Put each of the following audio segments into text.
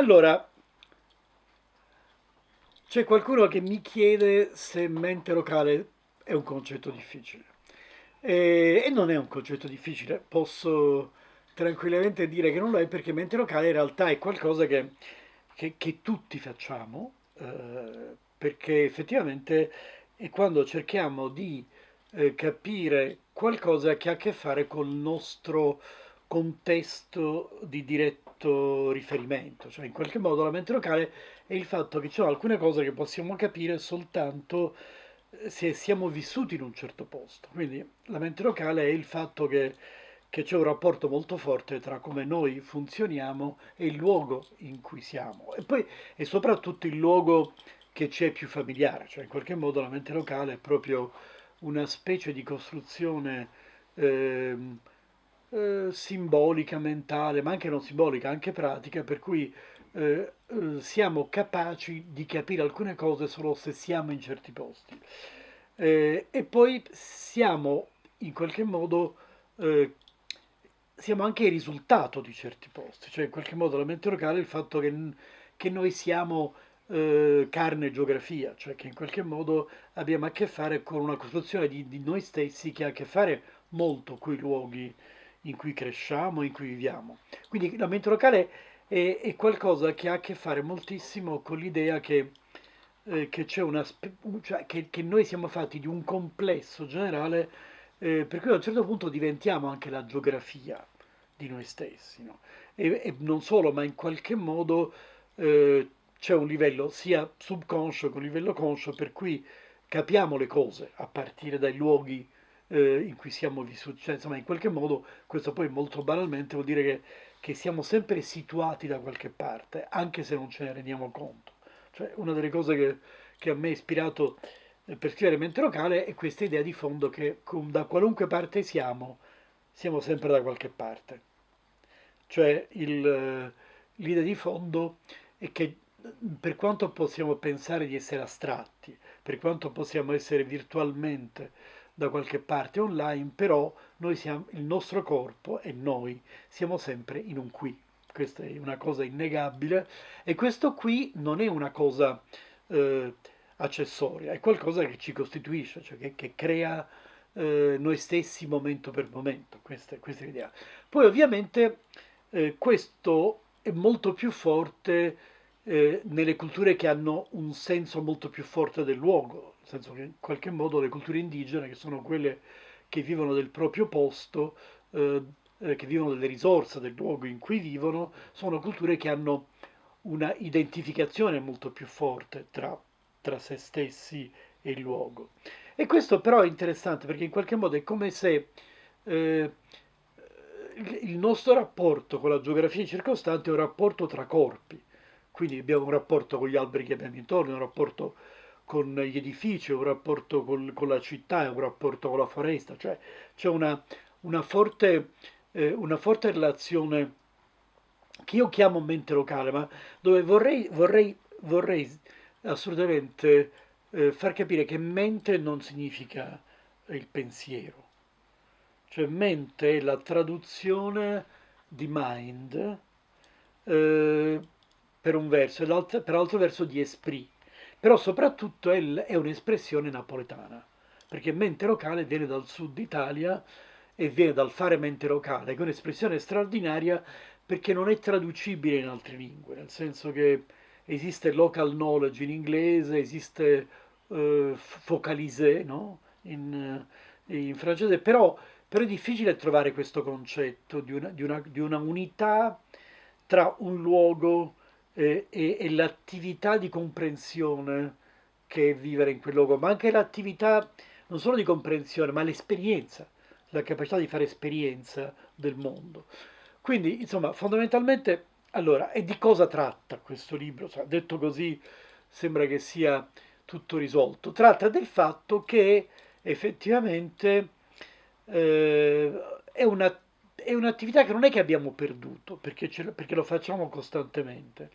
Allora, c'è qualcuno che mi chiede se mente locale è un concetto difficile. E, e non è un concetto difficile, posso tranquillamente dire che non lo è perché mente locale in realtà è qualcosa che, che- che tutti facciamo, eh, perché effettivamente è quando cerchiamo di eh, capire qualcosa che ha a che fare col nostro contesto di diretto riferimento, cioè in qualche modo la mente locale è il fatto che ci sono alcune cose che possiamo capire soltanto eh, se siamo vissuti in un certo posto. Quindi la mente locale è il fatto che, che c'è un rapporto molto forte tra come noi funzioniamo e il luogo in cui siamo. E poi è soprattutto il luogo che ci è più familiare, cioè in qualche modo la mente locale è proprio una specie di costruzione ehm, eh, simbolica, mentale, ma anche non simbolica, anche pratica, per cui eh, eh, siamo capaci di capire alcune cose solo se siamo in certi posti. Eh, e poi siamo in qualche modo, eh, siamo anche il risultato di certi posti, cioè in qualche modo la mente locale è il fatto che, che noi siamo carne e geografia, cioè che in qualche modo abbiamo a che fare con una costruzione di, di noi stessi che ha a che fare molto con i luoghi in cui cresciamo, in cui viviamo. Quindi la mente locale è, è qualcosa che ha a che fare moltissimo con l'idea che, eh, che una, cioè che, che noi siamo fatti di un complesso generale, eh, per cui a un certo punto diventiamo anche la geografia di noi stessi, no? E, e non solo, ma in qualche modo eh, c'è un livello sia subconscio che un livello conscio per cui capiamo le cose a partire dai luoghi eh, in cui siamo vissuti. Cioè, insomma, in qualche modo, questo poi molto banalmente vuol dire che, che siamo sempre situati da qualche parte, anche se non ce ne rendiamo conto. Cioè, una delle cose che, che a me ha ispirato eh, per scrivere Mente Locale è questa idea di fondo che da qualunque parte siamo, siamo sempre da qualche parte. Cioè, il, eh, l'idea di fondo è che per quanto possiamo pensare di essere astratti, per quanto possiamo essere virtualmente da qualche parte online, però noi siamo, il nostro corpo e noi siamo sempre in un qui. Questa è una cosa innegabile e questo qui non è una cosa eh, accessoria, è qualcosa che ci costituisce, cioè che, che crea eh, noi stessi momento per momento. Questa, questa è l'idea. Poi ovviamente eh, questo è molto più forte eh, nelle culture che hanno un senso molto più forte del luogo, senso che in qualche modo le culture indigene, che sono quelle che vivono del proprio posto, eh, eh, che vivono delle risorse del luogo in cui vivono, sono culture che hanno una identificazione molto più forte tra, tra se stessi e il luogo. E questo però è interessante perché in qualche modo è come se eh, il nostro rapporto con la geografia circostante è un rapporto tra corpi. Quindi abbiamo un rapporto con gli alberi che abbiamo intorno, un rapporto con gli edifici, un rapporto col- con la città, un rapporto con la foresta, cioè c'è una, una forte, eh, una forte relazione che io chiamo mente locale, ma dove vorrei, vorrei, vorrei assolutamente eh, far capire che mente non significa il pensiero, cioè mente è la traduzione di mind eh, per un verso e per l'altro verso di esprit, però soprattutto è, un'espressione napoletana, perché mente locale viene dal sud Italia e viene dal fare mente locale, che è un'espressione straordinaria perché non è traducibile in altre lingue, nel senso che esiste local knowledge in inglese, esiste eh, focalisé, no? in, in francese, però, però è difficile trovare questo concetto di una, di una- di una unità tra un luogo eh, e, e l'attività di comprensione che è vivere in quel luogo, ma anche l'attività non solo di comprensione, ma l'esperienza, la capacità di fare esperienza del mondo. Quindi, insomma, fondamentalmente, allora, e di cosa tratta questo libro? Cioè, detto così, sembra che sia tutto risolto. Tratta del fatto che effettivamente eh, è una, è un'attività che non è che abbiamo perduto, perché, perché lo facciamo costantemente,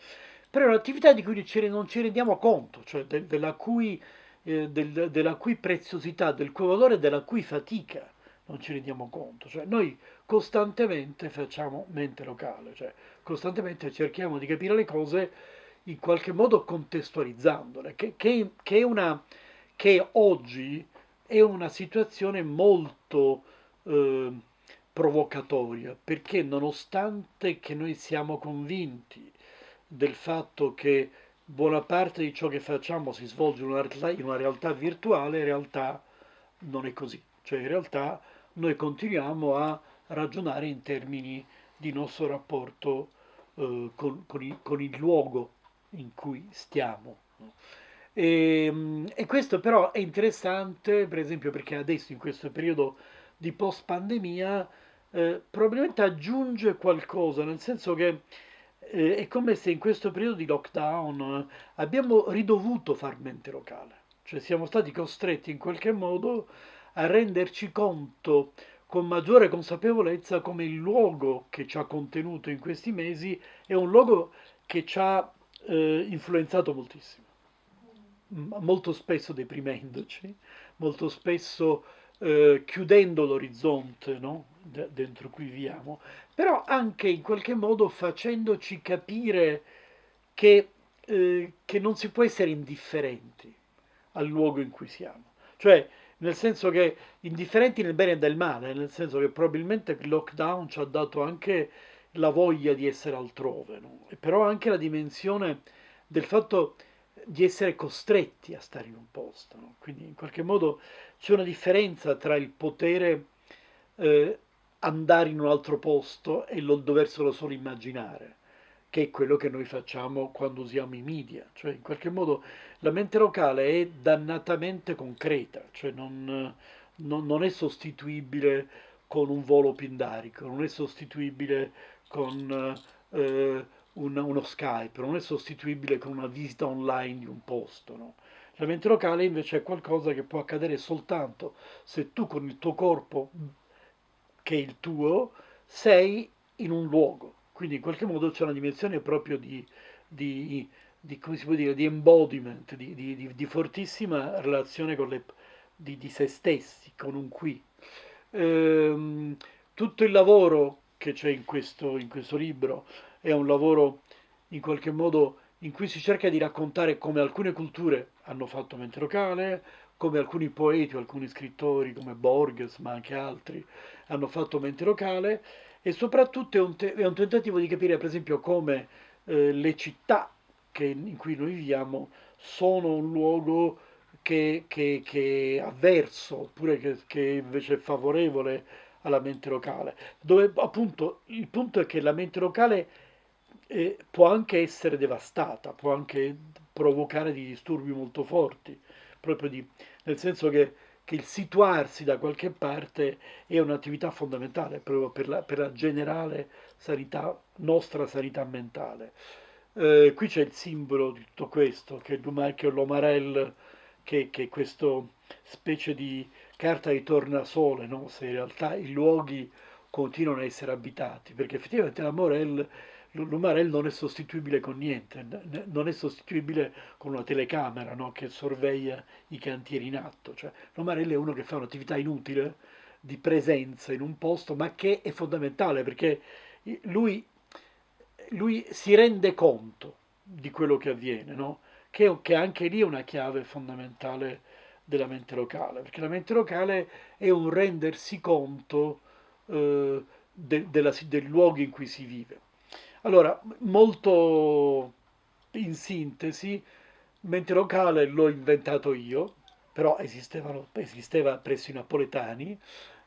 però è un'attività di cui non ci rendiamo conto, cioè del- della cui, eh, del- della cui preziosità, del cui valore, della cui fatica non ci rendiamo conto. Cioè, noi costantemente facciamo mente locale, cioè costantemente cerchiamo di capire le cose in qualche modo contestualizzandole, che, che, che, una, che oggi è una situazione molto eh, provocatoria, perché nonostante che noi siamo convinti del fatto che buona parte di ciò che facciamo si svolge in una realtà, in una realtà virtuale, in realtà non è così. Cioè in realtà noi continuiamo a ragionare in termini di nostro rapporto eh, con, con, il, con, il, luogo in cui stiamo. E, ehm, e, questo però è interessante, per esempio, perché adesso in questo periodo di post pandemia eh, probabilmente aggiunge qualcosa, nel senso che eh, è come se in questo periodo di lockdown eh, abbiamo ridovuto far mente locale, cioè siamo stati costretti in qualche modo a renderci conto con maggiore consapevolezza come il luogo che ci ha contenuto in questi mesi è un luogo che ci ha eh, influenzato moltissimo, molto spesso deprimendoci, molto spesso eh, chiudendo l'orizzonte no? Dentro cui viviamo, però anche in qualche modo facendoci capire che, eh, che non si può essere indifferenti al luogo in cui siamo. Cioè, nel senso che indifferenti nel bene e nel male, nel senso che probabilmente il lockdown ci ha dato anche la voglia di essere altrove, no? e però anche la dimensione del fatto di essere costretti a stare in un posto. No? Quindi in qualche modo c'è una differenza tra il potere eh, andare in un altro posto e lo doverselo solo immaginare, che è quello che noi facciamo quando usiamo i media. Cioè in qualche modo la mente locale è dannatamente concreta, cioè non, non, non è sostituibile con un volo pindarico, non è sostituibile con eh, un, uno Skype, non è sostituibile con una visita online di un posto. No? La mente locale invece è qualcosa che può accadere soltanto se tu con il tuo corpo, che il tuo, sei in un luogo. Quindi in qualche modo c'è una dimensione proprio di, di di, come si può dire, di embodiment, di, di, di fortissima relazione con le, di, se stessi, con un qui. Ehm, tutto il lavoro che c'è in questo, in questo libro è un lavoro in qualche modo in cui si cerca di raccontare come alcune culture hanno fatto mente locale, come alcuni poeti o alcuni scrittori come Borges, ma anche altri, hanno fatto mente locale e soprattutto è un, te- è un tentativo di capire per esempio come eh, le città che, in cui noi viviamo sono un luogo che, che, che è avverso oppure che, che invece è favorevole alla mente locale, dove appunto il punto è che la mente locale eh, può anche essere devastata, può anche provocare dei disturbi molto forti, proprio di, nel senso che, che, il situarsi da qualche parte è un'attività fondamentale proprio per la, per la generale sanità, nostra sanità mentale. Eh, qui c'è il simbolo di tutto questo, che è l'Omarel, che, che è questa specie di carta di tornasole, no? se in realtà i luoghi continuano a essere abitati, perché effettivamente l'Amorel, l'Umarel non è sostituibile con niente, non è sostituibile con una telecamera no? che sorveglia i cantieri in atto, cioè l'Umarel è uno che fa un'attività inutile di presenza in un posto, ma che è fondamentale perché lui lui si rende conto di quello che avviene, no? che, che anche lì è una chiave fondamentale della mente locale, perché la mente locale è un rendersi conto eh, de, della, del luogo in cui si vive. Allora, molto in sintesi, mente locale l'ho inventato io, però esisteva presso i napoletani,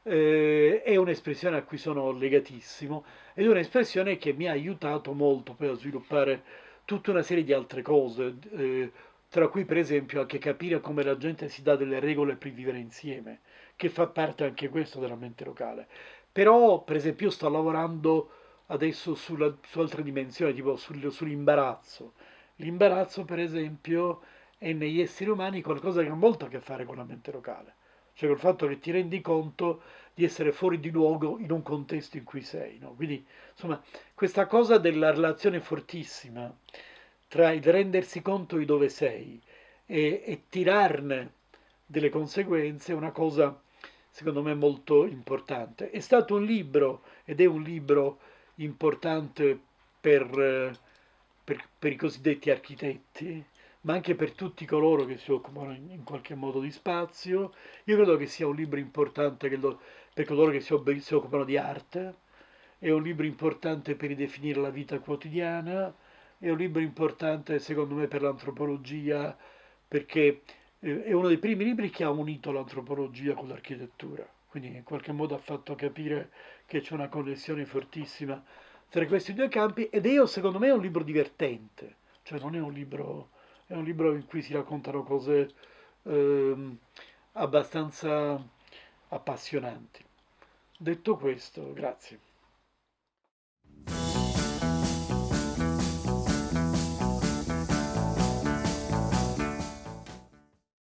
eh, è un'espressione a cui sono legatissimo ed è un'espressione che mi ha aiutato molto a sviluppare tutta una serie di altre cose, eh, tra cui per esempio anche capire come la gente si dà delle regole per vivere insieme, che fa parte anche questo della mente locale. Però, per esempio, sto lavorando adesso sulla, su altre dimensioni, tipo sul, sull'imbarazzo. L'imbarazzo, per esempio, è negli esseri umani qualcosa che ha molto a che fare con la mente locale cioè col fatto che ti rendi conto di essere fuori di luogo in un contesto in cui sei. No? Quindi, insomma, questa cosa della relazione fortissima tra il rendersi conto di dove sei e, e tirarne delle conseguenze è una cosa secondo me molto importante. È stato un libro ed è un libro importante per, eh, per, per i cosiddetti architetti, ma anche per tutti coloro che si occupano in, in qualche modo di spazio. Io credo che sia un libro importante lo, per coloro che si, si occupano di arte, è un libro importante per ridefinire la vita quotidiana, è un libro importante secondo me per l'antropologia, perché eh, è uno dei primi libri che ha unito l'antropologia con l'architettura, quindi in qualche modo ha fatto capire che c'è una connessione fortissima tra questi due campi ed è secondo me è un libro divertente, cioè non è un libro, è un libro in cui si raccontano cose eh, abbastanza appassionanti. Detto questo, grazie.